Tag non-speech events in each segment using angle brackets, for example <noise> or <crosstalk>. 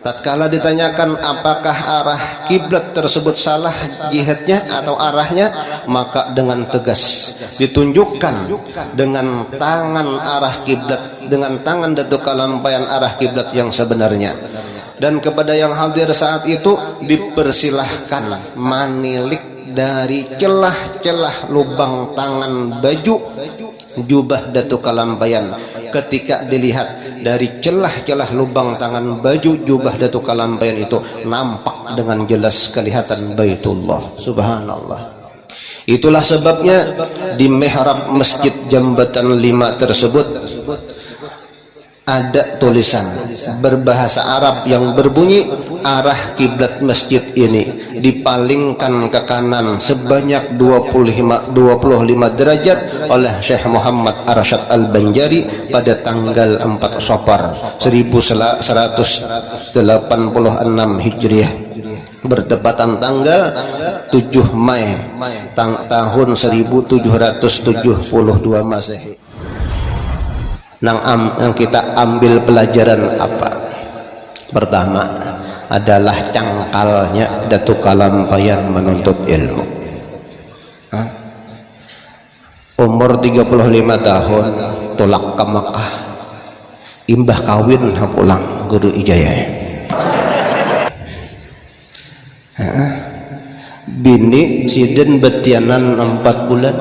tatkala ditanyakan apakah arah kiblat tersebut salah jihadnya atau arahnya maka dengan tegas ditunjukkan dengan tangan arah kiblat dengan tangan datuk kalampayan arah kiblat yang sebenarnya. Dan kepada yang hadir saat itu dipersilahkan manilik dari celah-celah lubang tangan baju jubah datuk kalampayan ketika dilihat dari celah-celah lubang tangan baju jubah Datuk Kalampayan itu nampak dengan jelas kelihatan Baitullah. Subhanallah. Itulah sebabnya di mihrab masjid jambatan lima tersebut ada tulisan berbahasa Arab yang berbunyi arah kiblat masjid ini dipalingkan ke kanan sebanyak 25 25 derajat oleh Syekh Muhammad Arsyad Al-Banjari pada tanggal 4 Safar 1186 Hijriah. Bertepatan tanggal 7 Mei tahun 1772 Masehi yang, yang kita ambil pelajaran apa? Pertama adalah cangkalnya Datuk Kalampayan menuntut ilmu. Hah? umur 35 tahun tolak ke Mekah. Imbah kawin pulang guru ijayah. Hah? bini sidin betianan 4 bulan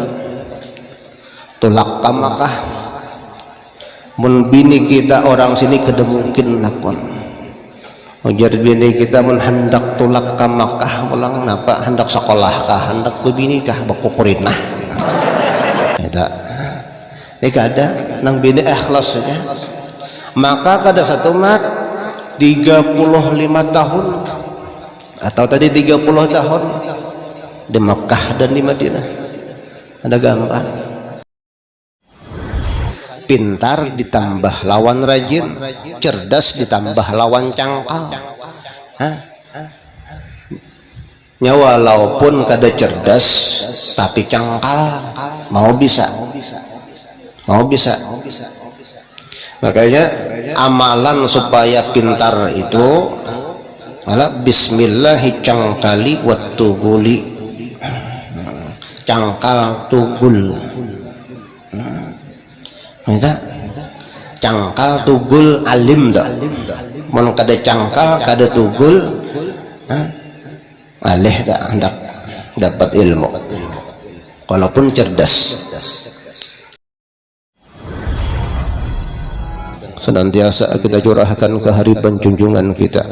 tolak ke Mekah mun bini kita orang sini kada mungkin nakon ujar bini kita mun hendak tulak ke Makkah pulang napa hendak sekolah kah? Hendak bini kah? Bakukurinah ada ini kada nang bini ikhlas ya. Maka kada satu mat 35 tahun. Atau tadi 30 tahun di Makkah dan di Madinah. Ada gambar pintar ditambah lawan rajin cerdas ditambah lawan cangkal. Hah? nya walaupun kada cerdas tapi cangkal. Mau bisa? Mau bisa? Makanya amalan supaya pintar itu adalah bismillahi cangkali wattuguli cangkal tugul Minta cangkal tugul alim tak mau kada cangkal kada tugul alih tak hendak dapat ilmu. Walaupun cerdas. Senantiasa kita curahkan ke hari penjunjungan kita.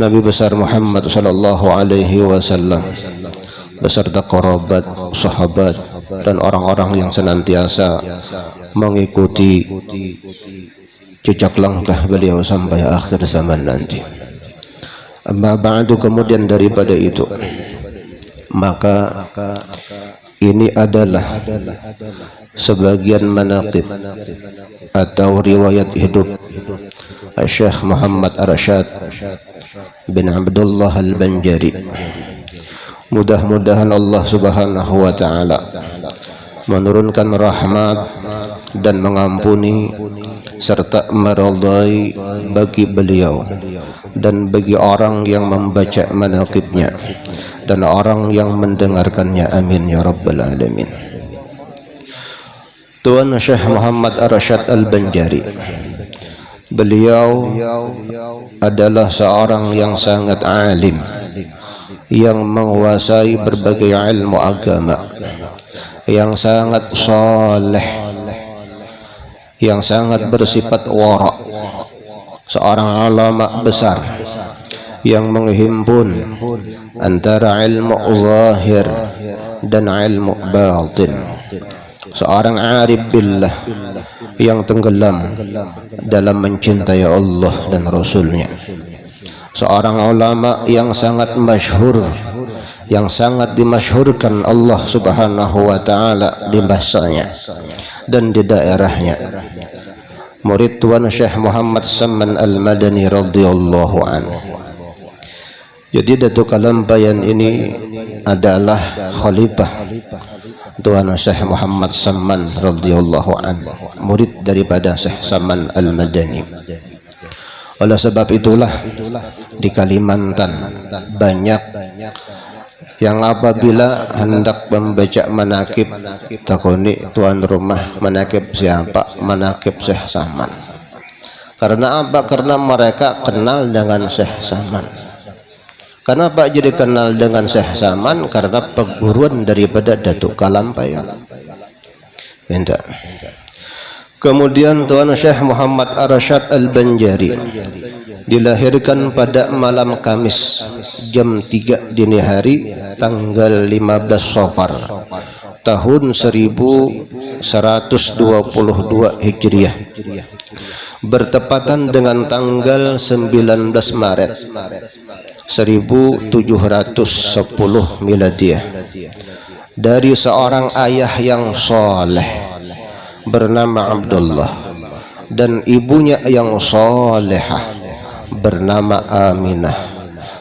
Nabi besar Muhammad sallallahu alaihi wasallam. Beserta kerabat, sahabat dan orang-orang yang senantiasa mengikuti jejak langkah beliau sampai akhir zaman nanti. Amma ba'du kemudian daripada itu maka ini adalah sebagian manaqib atau riwayat hidup Syekh Muhammad Arsyad bin Abdullah Al-Banjari mudah-mudahan Allah subhanahu wa ta'ala menurunkan rahmat dan mengampuni serta meridai bagi beliau dan bagi orang yang membaca manaqibnya dan orang yang mendengarkannya. Amin ya rabbal alamin. Tuan Syekh Muhammad Arsyad Al-Banjari beliau adalah seorang yang sangat alim yang menguasai berbagai ilmu agama yang sangat soleh yang sangat bersifat wara seorang ulama besar yang menghimpun antara ilmu zahir dan ilmu batin seorang arif billah yang tenggelam dalam mencintai Allah dan Rasulnya seorang ulama yang sangat masyhur yang sangat dimasyhurkan Allah subhanahu wa ta'ala di bahasanya dan di daerahnya. Murid Tuan Syekh Muhammad Saman Al-Madani radhiyallahu anhu jadi Datuk Kalampayan ini adalah khalifah Tuan Syekh Muhammad Saman radhiyallahu anhu murid daripada Syekh Saman Al-Madani oleh sebab itulah di Kalimantan banyak yang apabila hendak membaca manakib takuni tuan rumah manakib siapa manakib Syekh Saman. Karena apa? Karena mereka kenal dengan Syekh Saman. Kenapa jadi kenal dengan Syekh Saman? Karena perguruan daripada Datuk Kalampayan minta kemudian tuan Syekh Muhammad Arsyad Al-Banjari dilahirkan pada malam Kamis jam 3 dini hari tanggal 15 Safar tahun 1122 Hijriah. Bertepatan dengan tanggal 19 Maret 1710 Miladiah. Dari seorang ayah yang soleh bernama Abdullah. Dan ibunya yang solehah bernama Aminah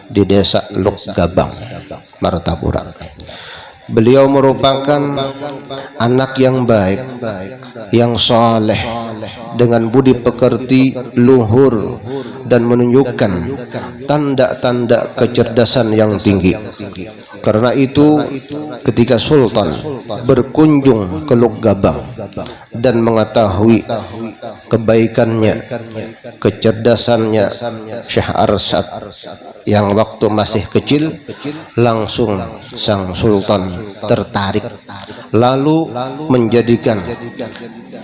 di desa Luk Gabang Martapura. Beliau merupakan anak yang baik yang soleh dengan budi pekerti luhur dan menunjukkan tanda-tanda kecerdasan yang tinggi. Karena itu ketika Sultan berkunjung ke Luk Gabang dan mengetahui kebaikannya, kecerdasannya. Syekh Arsad yang waktu masih kecil langsung sang sultan tertarik lalu menjadikan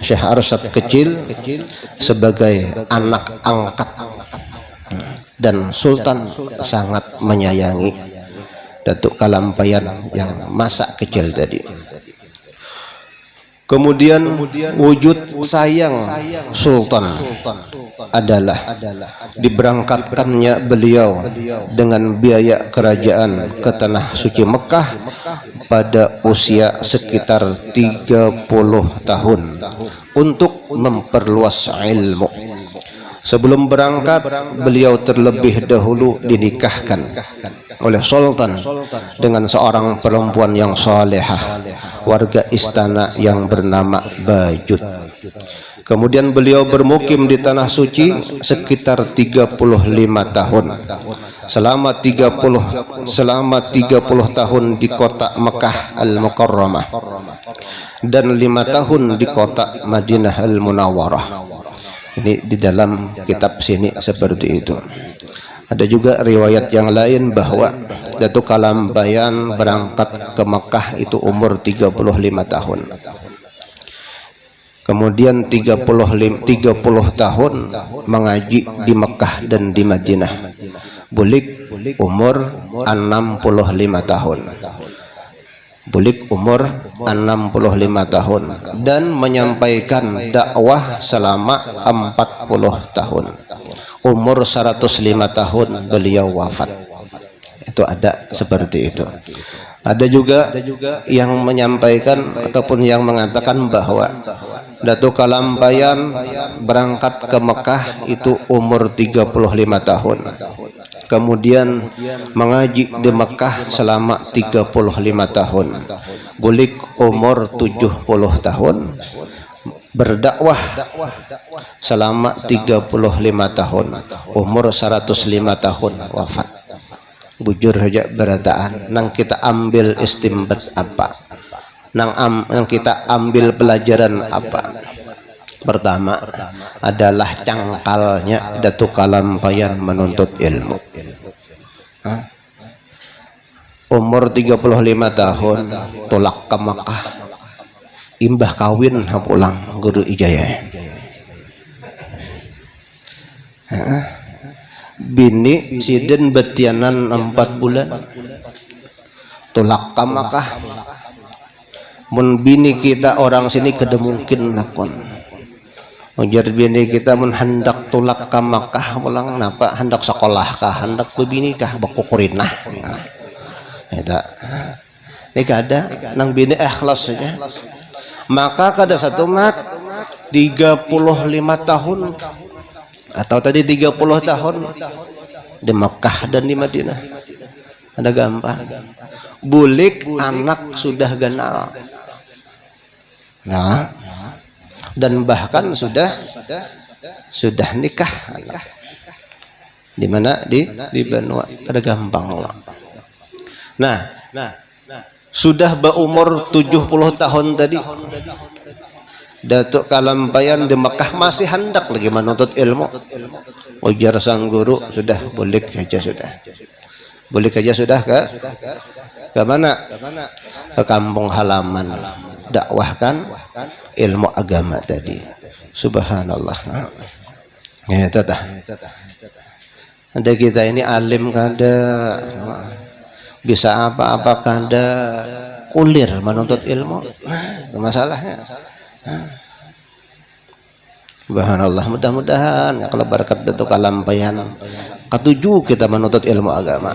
Syekh Arsad kecil sebagai anak angkat. Dan sultan sangat menyayangi Datuk Kalampayan yang masa kecil tadi Kemudian wujud sayang Sultan adalah diberangkatkannya beliau dengan biaya kerajaan ke tanah suci Mekah pada usia sekitar 30 tahun untuk memperluas ilmu. Sebelum berangkat beliau terlebih dahulu dinikahkan oleh sultan dengan seorang perempuan yang salehah warga istana yang bernama Bajut. Kemudian beliau bermukim di tanah suci sekitar 35 tahun. Selama 30 selama 30 tahun di kota Mekah Al-Mukarramah dan lima tahun di kota Madinah Al-Munawwarah ini di dalam kitab sini seperti itu ada juga riwayat yang lain bahwa Datuk Kalambayan berangkat ke Mekah itu umur 35 tahun. Kemudian 30 30 tahun mengaji di Mekah dan di Madinah. Bulik umur 65 tahun. Bulik umur 65 tahun dan menyampaikan dakwah selama 40 tahun umur 105 tahun beliau wafat. Itu ada seperti itu. Ada juga yang menyampaikan ataupun yang mengatakan bahwa Datuk Kalampayan berangkat ke Mekah itu umur 35 tahun. Kemudian mengaji di Mekah selama 35 tahun. Bulik umur 70 tahun berdakwah selama 35 tahun umur 105 tahun wafat. Bujur saja berataan nang kita ambil istimbat apa? Nang am, nang kita ambil pelajaran apa? Pertama adalah cangkalnya Datuk Kalampayan menuntut ilmu. Hah? umur 35 tahun tolak ke Makkah imbah kawin pulang guru ijaya. Bini siden betianan empat bulan. Tolak kamakah? Mun bini kita orang sini kada mungkin nakon. Ujar bini kita mun hendak tulak kamakah pulang napa? Hendak sekolah kah? Hendak bebini kah? Bakukurinah nah, ini kada nang bini ikhlas saja maka kada satu mat 35 tahun. Atau tadi 30 tahun. Di Mekah dan di Madinah. Ada gampang. Bulik anak sudah kenal nah dan bahkan sudah sudah nikah anak. Di mana? Di di Benua ada gampang nah sudah berumur 70 tahun tadi. Datuk Kalampayan di Mekah masih hendak lagi menuntut ilmu. Ujar sang guru sudah boleh saja sudah. Boleh saja sudah ke ke mana? Ke kampung halaman. Dakwahkan ilmu agama tadi. Subhanallah. Ya tata ada kita ini alim kada bisa apa-apa kada kulir menuntut ilmu. Nah, masalahnya. Subhanallah mudah-mudahan kalau berkat itu kalampayan ketujuh kita menuntut ilmu agama.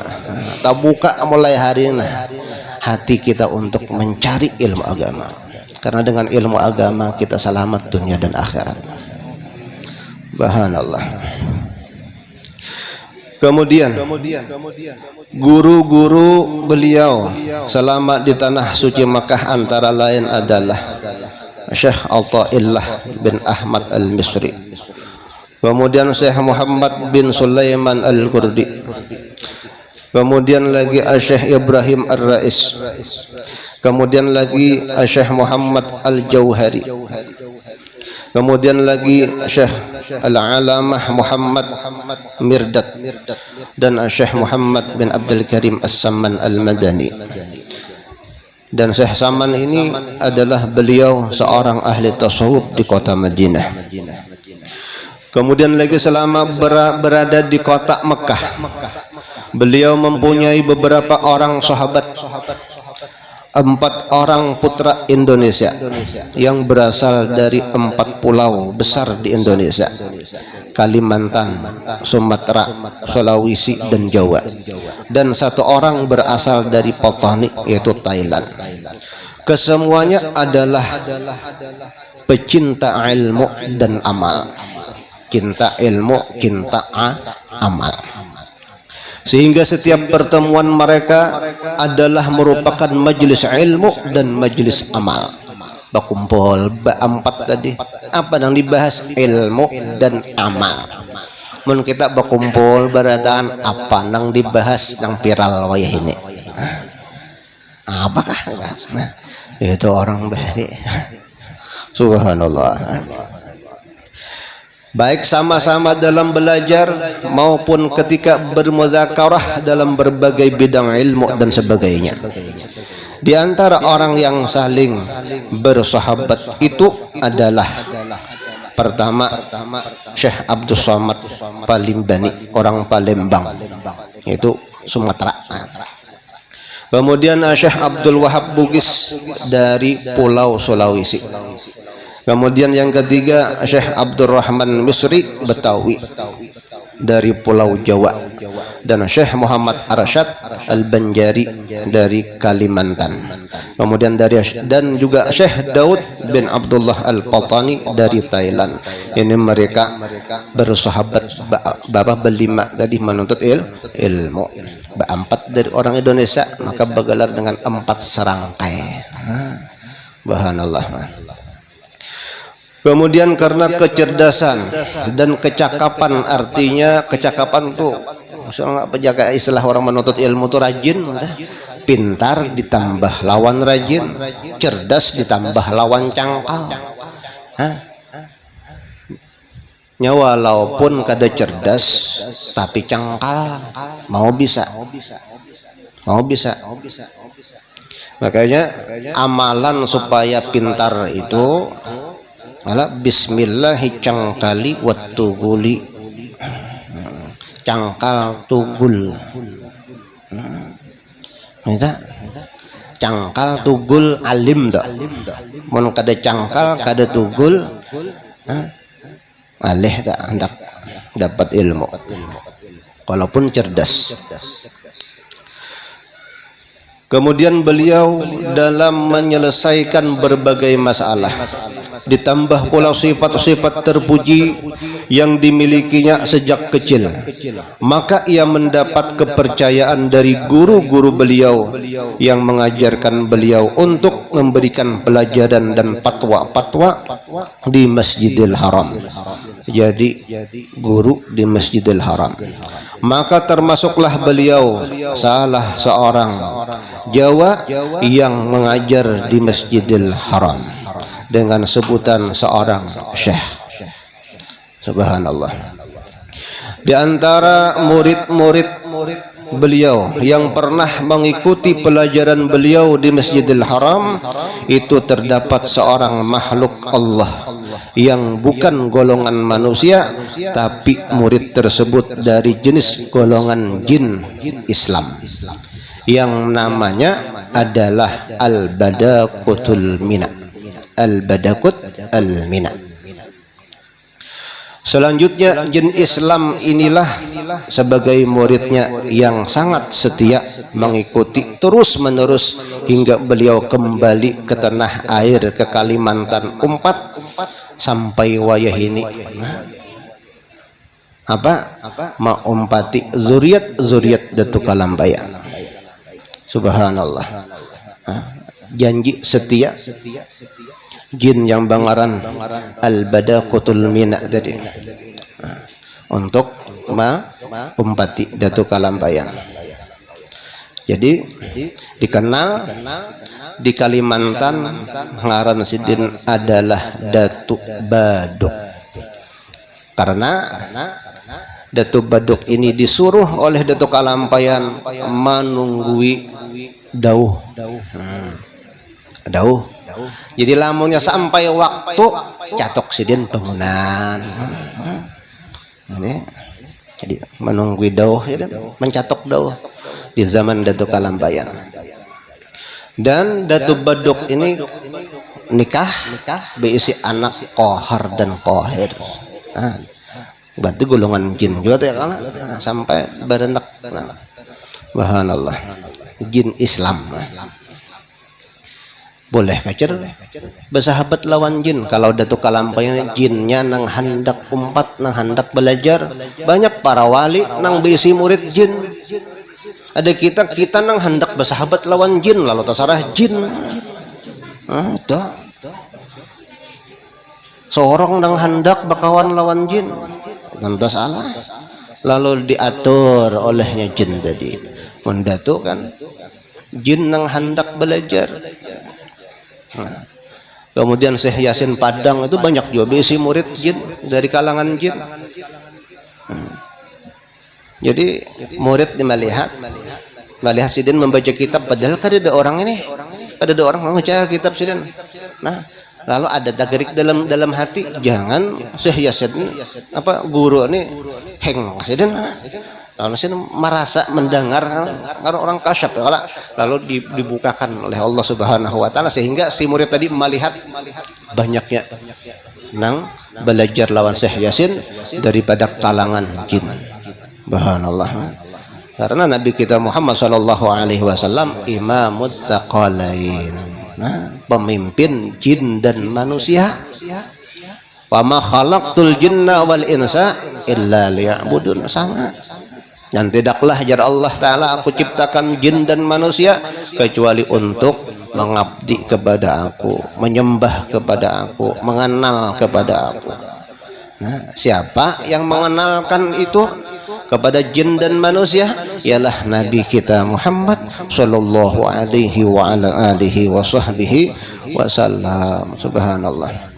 Kita buka mulai hari ini. Hati kita untuk mencari ilmu agama. Karena dengan ilmu agama kita selamat dunia dan akhirat. Subhanallah. Kemudian guru-guru beliau selama di tanah suci Makkah antara lain adalah Syekh Al-Ta'illah bin Ahmad Al-Misri. Kemudian Syekh Muhammad bin Sulaiman Al-Kurdi kemudian lagi Syekh Ibrahim Ar-Rais. Kemudian lagi Syekh Muhammad Al-Jauhari kemudian lagi Syekh Al-Alamah Muhammad Mirdad dan Syekh Muhammad bin Abdul Karim As-Samman Al-Madani. Dan Syekh Saman ini adalah beliau seorang ahli tasawuf di kota Madinah. Kemudian lagi selama berada di kota Mekah beliau mempunyai beberapa orang sahabat empat orang putra Indonesia yang berasal dari empat pulau besar di Indonesia. Kalimantan, Sumatera, Sulawesi dan Jawa. Dan satu orang berasal dari Potani yaitu Thailand. Kesemuanya adalah pecinta ilmu dan amal. Cinta ilmu, cinta amal sehingga setiap pertemuan mereka adalah merupakan majelis ilmu dan majelis amal. berkumpul empat tadi. apa yang dibahas? Ilmu dan amal. Mun kita berkumpul beradaan apa yang dibahas yang viral wayah ini? Apakah nah, itu orang bahari subhanallah baik sama-sama dalam belajar maupun ketika bermuzakarah dalam berbagai bidang ilmu dan sebagainya. Di antara orang yang saling bersahabat itu adalah pertama Syekh Abdul Somad Palimbani orang Palembang itu Sumatera. Kemudian Syekh Abdul Wahab Bugis dari Pulau Sulawesi Kemudian yang ketiga Syekh Abdurrahman Misri Betawi dari Pulau Jawa dan Syekh Muhammad Arsyad Al-Banjari dari Kalimantan. Kemudian dari dan juga Syekh Daud bin Abdullah Al-Patani dari Thailand. Ini mereka bersahabat bapak berlima tadi menuntut il, ilmu. Empat dari orang Indonesia maka bergelar dengan empat serangkai. Bahanallah. Kemudian karena kecerdasan dan kecakapan artinya kecakapan itu misalnya apa jaga istilah orang menuntut ilmu itu rajin pintar ditambah lawan rajin cerdas ditambah lawan cangkal. Hah? nyawa walaupun kada cerdas tapi cangkal. mau bisa? Mau bisa makanya amalan supaya pintar itu Ala bismillahi cangkali wattu guli cangkal tugul. Minta cangkal tugul alim tak mun kada cangkal kada tugul alih tak hendak dapat ilmu. Walaupun cerdas Kemudian beliau dalam menyelesaikan berbagai masalah. Ditambah pula sifat-sifat terpuji yang dimilikinya sejak kecil. Maka ia mendapat kepercayaan dari guru-guru beliau yang mengajarkan beliau untuk memberikan pelajaran dan fatwa-fatwa di Masjidil Haram jadi guru di Masjidil Haram. Maka termasuklah beliau salah seorang Jawa yang mengajar di Masjidil Haram dengan sebutan seorang syekh. Subhanallah. Di antara murid-murid beliau yang pernah mengikuti pelajaran beliau di Masjidil Haram itu terdapat seorang makhluk Allah yang bukan golongan manusia tapi murid tersebut dari jenis golongan jin Islam yang namanya adalah Al-Badakutul Mina. Al-Badakut Al-Mina Selanjutnya jin Islam inilah sebagai muridnya yang sangat setia mengikuti terus menerus hingga beliau kembali ke tanah air ke Kalimantan Umpat sampai wayah ini. Apa? Maumpati zuriat zuriat datu kalambayan. Subhanallah. Janji setia. Jin yang bangaran. Al badakutul mina tadi. Untuk ma umpati datu kalambayan jadi dikenal di Kalimantan ngaran sidin adalah Datuk Baduk. Karena Datuk Baduk ini disuruh oleh Datuk Kalampayan menunggui dauh. Dauh. Jadi lamunnya sampai waktu catok sidin bangunan. Hmm. Jadi menunggui dauh ya, mencatok dauh di zaman Datuk Kalampayan dan Datu Baduk ini nikah berisi anak kohar dan kohir nah, berarti golongan jin juga tuh ya kan nah, sampai berenak nah, bahan Allah jin Islam. nah. Boleh kacer bersahabat lawan jin. Kalau Datu Kalampanya jinnya nang hendak umpat nang hendak belajar. Banyak para wali nang berisi murid jin. Ada kita kita nang hendak bersahabat lawan jin. Lalu terserah jin. Ada seorang nang hendak bakawan lawan jin. Nanti salah. Lalu diatur olehnya jin tadi. Mendatu kan? Jin nang hendak belajar nah. kemudian Syekh Yasin Padang itu banyak juga besi murid jin dari kalangan jin. Jadi murid melihat melihat sidin membaca kitab padahal kan ada orang ini ada ada orang membaca kitab sidin nah lalu ada tagrik dalam dalam hati jangan Syekh Yasin apa guru ini heng sidin lalu sidin merasa mendengar kalau orang kasyaf lalu dibukakan oleh Allah Subhanahu wa taala sehingga si murid tadi melihat banyaknya nang belajar lawan Syekh Yasin daripada kalangan jin Subhanallah. Karena Nabi kita Muhammad sallallahu alaihi wasallam imamut tsaqalain. Nah, pemimpin jin dan manusia. Wa ma khalaqtul jinna wal insa illa liya'budun sama. Dan tidaklah jar Allah taala aku ciptakan jin dan manusia kecuali untuk mengabdi kepada aku, menyembah kepada aku, mengenal kepada aku. Nah, siapa yang mengenalkan itu kepada jin dan manusia? Ialah Nabi kita Muhammad sallallahu alaihi wasallam subhanallah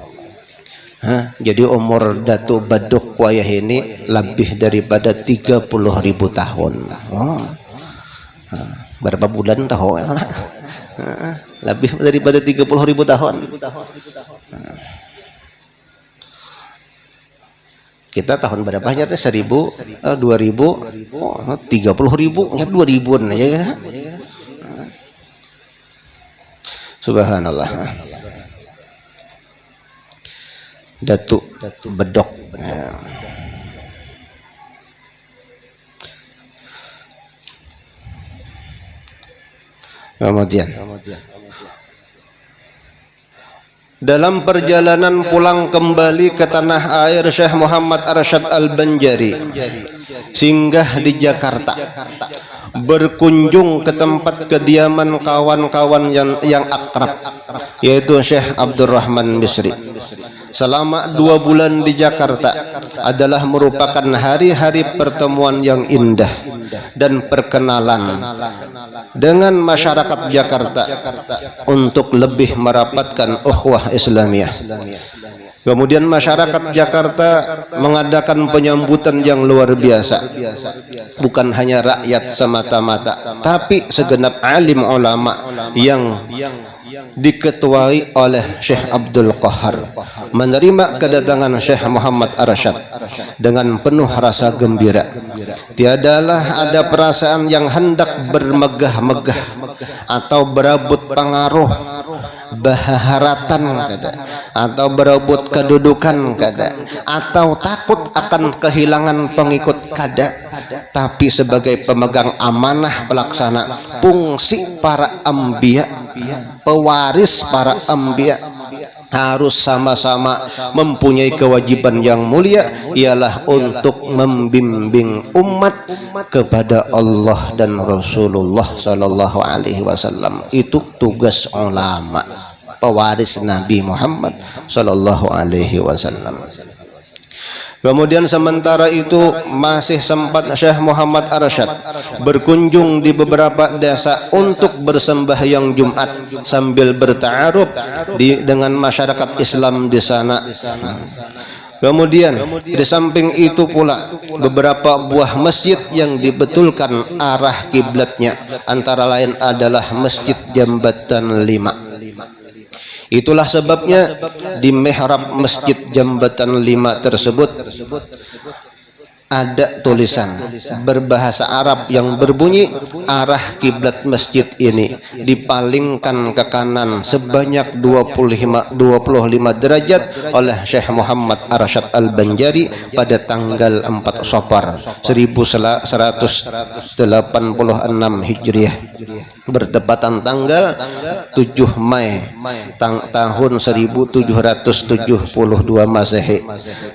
ha, jadi umur Datu Baduk Wayah ini lebih daripada 30 ribu tahun. Oh. berapa bulan tahu? <laughs> Lebih daripada 30 ribu tahun. Kita tahun berapa aja teh? Seribu eh, dua ribu oh, tiga puluh ribu ya dua ribuan ya. Subhanallah datuk bedok. Ya. kemudian dalam perjalanan pulang kembali ke tanah air Syekh Muhammad Arsyad Al-Banjari singgah di Jakarta. Berkunjung ke tempat kediaman kawan-kawan yang yang akrab yaitu Syekh Abdurrahman Bisri selama dua bulan di Jakarta adalah merupakan hari-hari pertemuan yang indah dan perkenalan dengan masyarakat Jakarta untuk lebih merapatkan ukhuwah Islamiyah. Kemudian masyarakat Jakarta mengadakan penyambutan yang luar biasa. Bukan hanya rakyat semata-mata, tapi segenap alim ulama yang diketuai oleh Syekh Abdul Qahar menerima kedatangan Syekh Muhammad Arsyad dengan penuh rasa gembira. Tiadalah ada perasaan yang hendak bermegah-megah atau berabut pengaruh baharatan kada atau berebut kedudukan kada atau takut akan kehilangan pengikut kada. Tapi sebagai pemegang amanah pelaksana fungsi para ambia pewaris para ambia harus sama-sama mempunyai kewajiban yang mulia ialah untuk membimbing umat kepada Allah dan Rasulullah sallallahu alaihi wasallam. Itu tugas ulama pewaris Nabi Muhammad sallallahu alaihi wasallam Kemudian sementara itu masih sempat Syekh Muhammad Arsyad berkunjung di beberapa desa untuk bersembahyang Jumat sambil berta'aruf dengan masyarakat Islam di sana. Kemudian di samping itu pula beberapa buah masjid yang dibetulkan arah kiblatnya antara lain adalah Masjid Jambatan Lima. Itulah sebabnya di mihrab Masjid Jambatan Lima tersebut ada tulisan berbahasa Arab yang berbunyi arah kiblat masjid ini dipalingkan ke kanan sebanyak 25 25 derajat oleh Syekh Muhammad Arsyad Al-Banjari pada tanggal 4 Safar 1186 Hijriah. Bertepatan tanggal 7 Mei tang tahun 1772 Masehi.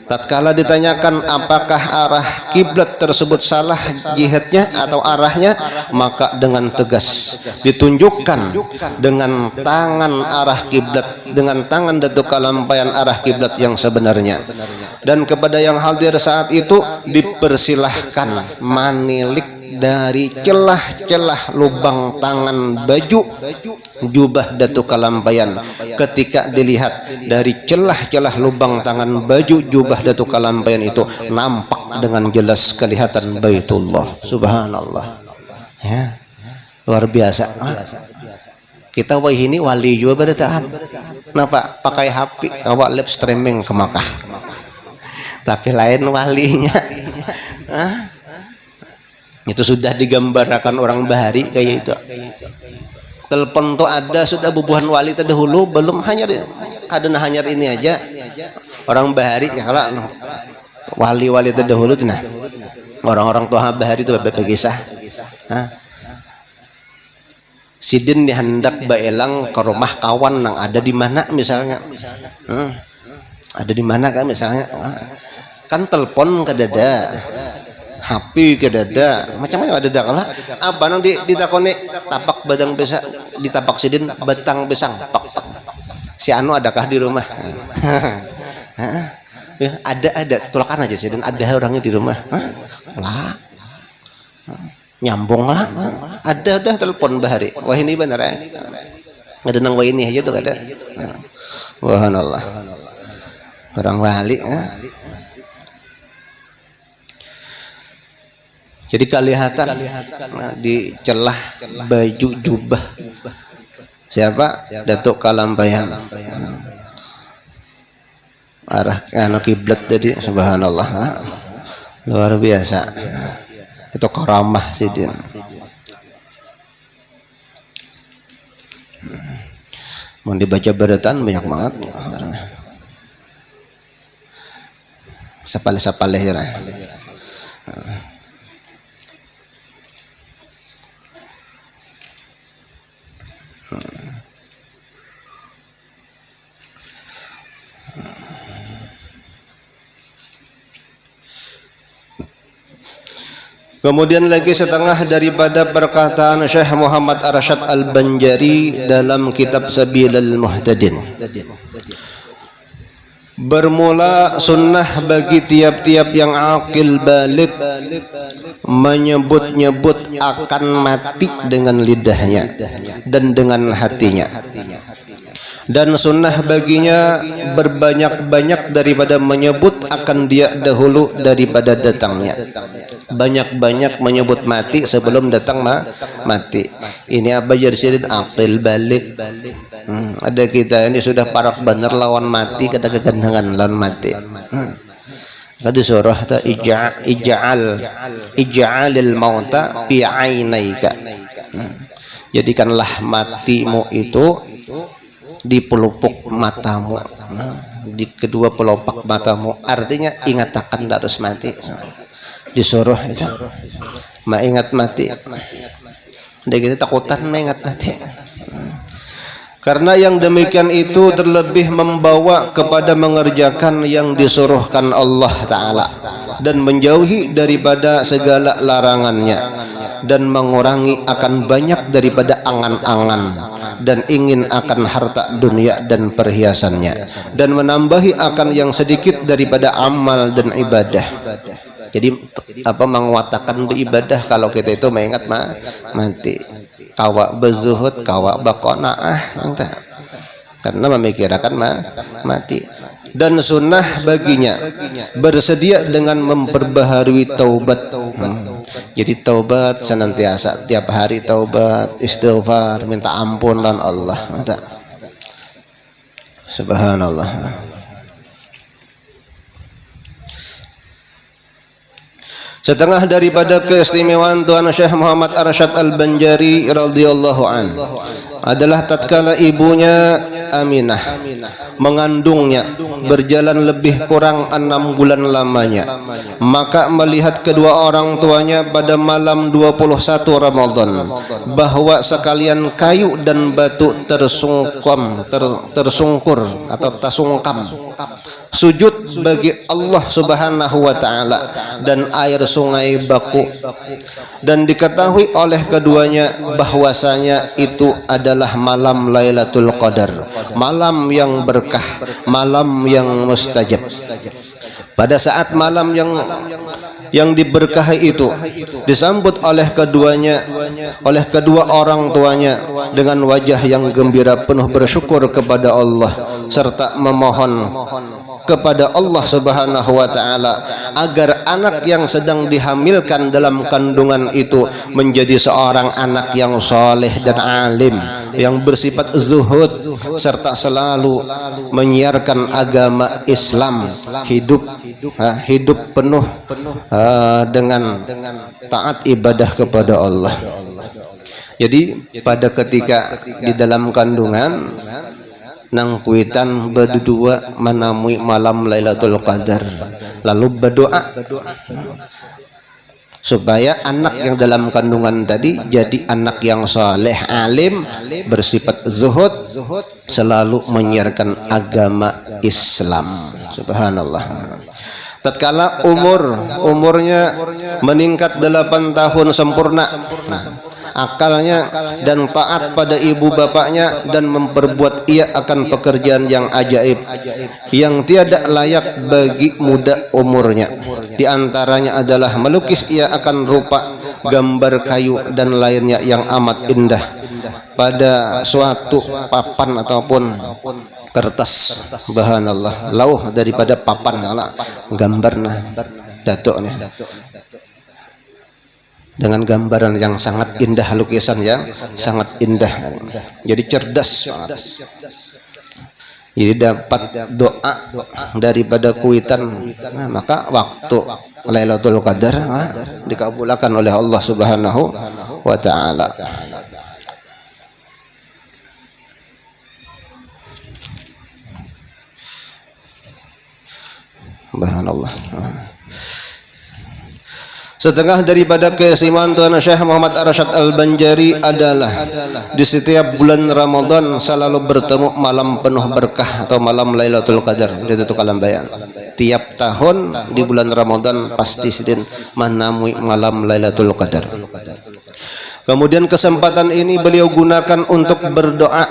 Tatkala ditanyakan apakah arah kiblat tersebut salah jihadnya atau arahnya maka dengan tegas ditunjukkan dengan tangan arah kiblat dengan tangan datuk kalampayan arah kiblat yang sebenarnya. Dan kepada yang hadir saat itu dipersilahkan manilik dari celah-celah lubang tangan baju jubah Datuk Kalampayan. Ketika dilihat dari celah-celah lubang tangan baju jubah Datuk Kalampayan itu nampak dengan jelas kelihatan Baitullah. Subhanallah. Ya. Luar biasa. Kita wah ini wali juga bertahan kenapa pakai HP awak live streaming ke Makkah. Tapi lain walinya itu sudah digambarkan orang bahari kayak itu. Telepon tuh ada sudah bubuhan wali terdahulu belum hanya ada hanya ini aja. Orang bahari ya kalau wali-wali terdahulu nah. Orang-orang tua bahari itu berkisah. Sidin dihendak baelang ke rumah kawan yang ada di mana misalnya. Hmm. ada di mana kan misalnya? Kan telepon ke dada HP ke dada. Macam-macam ada dak lah? Apa nang di tapak badang besa ditapak sidin batang besang. Pak, pak. si anu adakah di rumah? <laughs> Ya, ada ada. Tulakan aja sidin. Ada orangnya di rumah. Lah. Nyambung lah. Ada dah telepon bahari. Wah ini benar ya ada nang wah ini aja tuh ada. Wah Allah orang wali ya. Jadi kelihatan nah, di celah baju jubah. Siapa? Datuk Kalampayan. Arah anak kiblat tadi subhanallah. Luar biasa. Itu karamah sidin. Mau dibaca beretan banyak banget. Sapale-sapale ya. Kemudian lagi setengah daripada perkataan Syekh Muhammad Arsyad Al-Banjari dalam kitab Sabilal Muhtadin. Bermula sunnah bagi tiap-tiap yang akil balik menyebut-nyebut akan mati dengan lidahnya dan dengan hatinya. Dan sunnah baginya berbanyak-banyak daripada menyebut akan dia dahulu daripada datangnya. Banyak-banyak menyebut mati sebelum datang ma mati. Ini apa jadi akil balik Hmm, ada kita ini sudah parak benar lawan mati kata kegandangan lawan mati. Hmm. Tadi surah ta ija'al ija'alil mauta fi. Hmm. Jadikanlah matimu itu di pelupuk matamu. Hmm. Di kedua pelopak matamu. Artinya ingat akan harus mati. Disuruh itu. Ingat mati. Dia kita takutan mengingat mati. Karena yang demikian itu terlebih membawa kepada mengerjakan yang disuruhkan Allah Ta'ala dan menjauhi daripada segala larangannya dan mengurangi akan banyak daripada angan-angan dan ingin akan harta dunia dan perhiasannya dan menambahi akan yang sedikit daripada amal dan ibadah. Jadi apa menguatakan beribadah kalau kita itu mengingat mati kawa bezuhud kawa bakonaah karena memikirkan ma mati. Dan sunnah baginya bersedia dengan memperbaharui taubat. Hmm. jadi taubat senantiasa tiap hari taubat istighfar minta ampun dan Allah subhanallah Setengah daripada keistimewaan Tuan Syekh Muhammad Arsyad Al-Banjari radhiyallahu an. Adalah tatkala ibunya Aminah mengandungnya berjalan lebih kurang enam bulan lamanya. Maka melihat kedua orang tuanya pada malam 21 Ramadan bahwa sekalian kayu dan batu tersungkum ter, tersungkur atau sujud bagi Allah Subhanahu wa taala dan air sungai baku. Dan diketahui oleh keduanya bahwasanya itu adalah malam Lailatul Qadar malam yang berkah malam yang mustajab. Pada saat malam yang yang diberkahi itu disambut oleh keduanya oleh kedua orang tuanya dengan wajah yang gembira penuh bersyukur kepada Allah serta memohon kepada Allah Subhanahu wa taala agar anak yang sedang dihamilkan dalam kandungan itu menjadi seorang anak yang soleh dan alim yang bersifat zuhud serta selalu menyiarkan agama Islam hidup hidup penuh dengan taat ibadah kepada Allah. Jadi pada ketika di dalam kandungan nang kuitan berdua menamui malam Lailatul Qadar. Lalu berdoa. Supaya anak yang dalam kandungan tadi jadi anak yang soleh alim bersifat zuhud selalu menyiarkan agama Islam. Subhanallah. Tatkala umur umurnya meningkat 8 tahun sempurna. Nah, akalnya dan taat pada ibu bapaknya dan memperbuat ia akan pekerjaan yang ajaib yang tiada layak bagi muda umurnya. Di antaranya adalah melukis ia akan rupa gambar kayu dan lainnya yang amat indah pada suatu papan ataupun kertas. Bahan Allah lauh daripada papan gambar nah datuk nih dengan gambaran yang sangat indah lukisan yang sangat indah. Jadi cerdas jadi dapat doa daripada kuitan. Nah, maka waktu Lailatul Qadar nah, dikabulkan oleh Allah Subhanahu wa taala. Subhanallah. Setengah daripada keistimewaan Tuan Syekh Muhammad Arsyad Al-Banjari adalah di setiap bulan Ramadan selalu bertemu malam penuh berkah atau malam Lailatul Qadar. Itu kalam bayan. Tiap tahun di bulan Ramadan pasti sidin menamui malam Lailatul Qadar. Kemudian kesempatan ini beliau gunakan untuk berdoa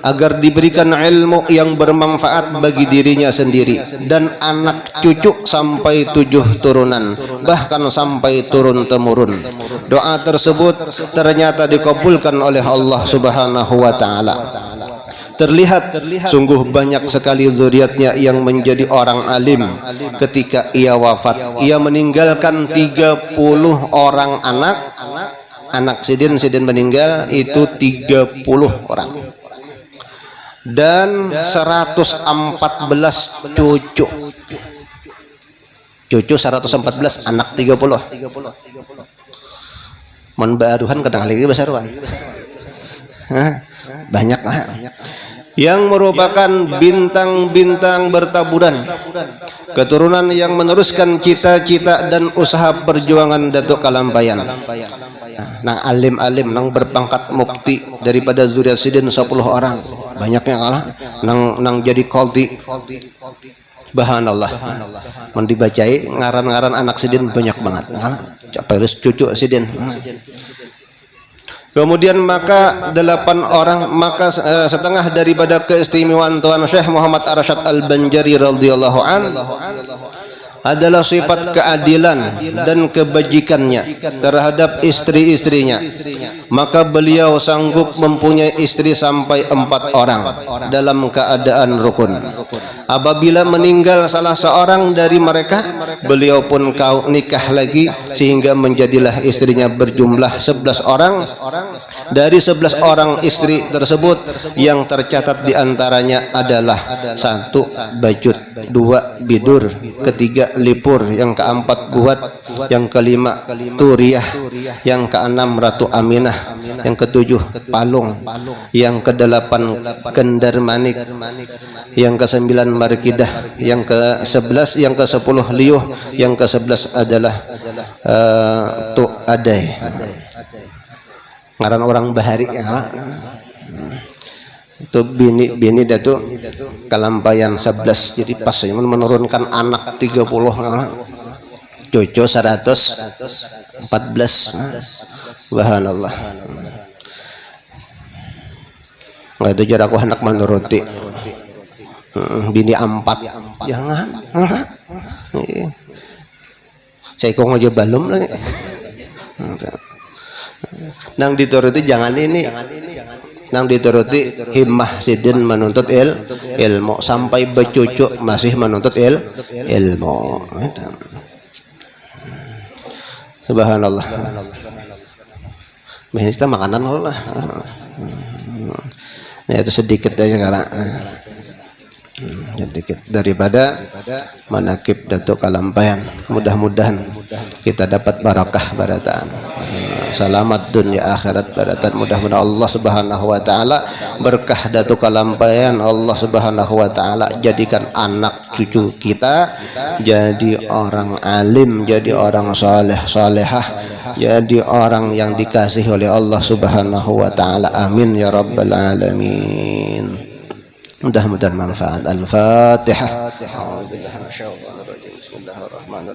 agar diberikan ilmu yang bermanfaat bagi dirinya sendiri dan anak cucu sampai tujuh turunan bahkan sampai turun temurun. Doa tersebut ternyata dikabulkan oleh Allah Subhanahu wa taala terlihat sungguh banyak sekali zuriatnya yang menjadi orang alim ketika ia wafat ia meninggalkan 30 orang anak anak sidin sidin meninggal itu 30 orang. Dan 114 cucu. Cucu 114 anak 30 menbaruhan kadang lagi besar banyak lah. Yang merupakan bintang-bintang bertaburan. Keturunan yang meneruskan cita-cita dan usaha perjuangan Datuk Kalampayan nang alim-alim nang berpangkat mukti daripada zuriat sidin 10 orang. Banyaknya kalah. Nang nang jadi kolti. Bahan Allah mendibacai ngaran-ngaran anak sidin banyak banget. Capai cucu sidin? Kemudian maka delapan orang maka uh, setengah daripada keistimewaan Tuan Syekh Muhammad Arsyad Al-Banjari radhiyallahu an adalah sifat keadilan dan kebajikannya terhadap istri-istrinya. maka beliau sanggup mempunyai istri sampai empat orang dalam keadaan rukun. apabila meninggal salah seorang dari mereka beliau pun kau nikah lagi sehingga menjadilah istrinya berjumlah sebelas orang dari sebelas orang istri tersebut yang tercatat di antaranya adalah satu bajut dua bidur ketiga lipur yang keempat buat yang kelima turiah yang keenam ratu aminah yang ketujuh palung yang kedelapan kendar manik yang kesembilan markidah yang ke sebelas yang ke sepuluh liuh yang ke sebelas adalah uh, tu adai ngaran orang bahari ya itu bini bini datu kalampayan 11 jadi pas menurunkan anak 30 cucu 114 subhanallah. Nggak itu jarak anak menuruti. Bini empat. Jangan saya kok aja belum lagi nang dituruti jangan ini. Nang dituruti himmah sidin menuntut il ilmu. Sampai becucu masih menuntut il ilmu. Subhanallah. Nah, kita makanan lah. Nah, itu sedikit aja kalau sedikit daripada manakib Datuk Kalampayan. Mudah-mudahan kita dapat barakah barataan selamat dunia akhirat baratan. Mudah-mudahan Allah Subhanahu wa taala berkah datu kalampayan Allah Subhanahu wa taala jadikan anak cucu kita jadi orang alim jadi orang saleh salehah jadi orang yang dikasihi oleh Allah Subhanahu wa taala. Amin ya rabbal alamin ندهم دلما فعل الفاتحة. أعوذ بالله من الشيطان الرجيم. بسم الله الرحمن